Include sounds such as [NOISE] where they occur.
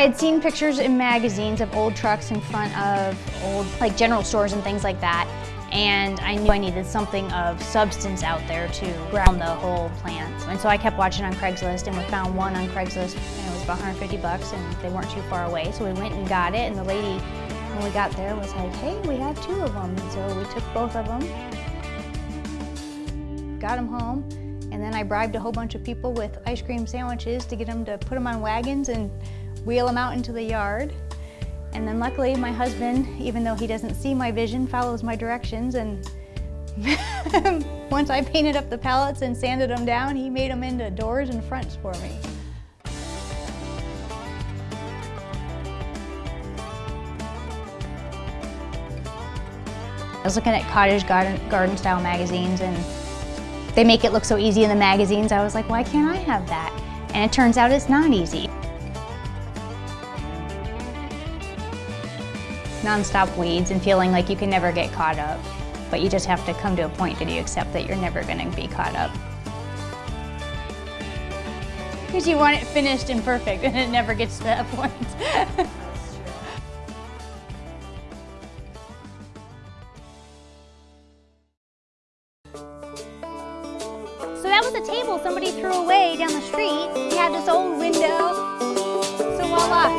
had seen pictures in magazines of old trucks in front of old like general stores and things like that and I knew I needed something of substance out there to ground the whole plant. And so I kept watching on Craigslist and we found one on Craigslist and it was about 150 bucks and they weren't too far away. So we went and got it and the lady, when we got there, was like, hey, we have two of them. And so we took both of them, got them home, and then I bribed a whole bunch of people with ice cream sandwiches to get them to put them on wagons and wheel them out into the yard. And then luckily my husband, even though he doesn't see my vision, follows my directions and [LAUGHS] once I painted up the pallets and sanded them down, he made them into doors and fronts for me. I was looking at cottage garden, garden style magazines and they make it look so easy in the magazines. I was like, why can't I have that? And it turns out it's not easy. Non-stop weeds and feeling like you can never get caught up. But you just have to come to a point that you accept that you're never going to be caught up. Because you want it finished and perfect [LAUGHS] and it never gets to that point. [LAUGHS] so that was a table somebody threw away down the street. We had this old window. So voila,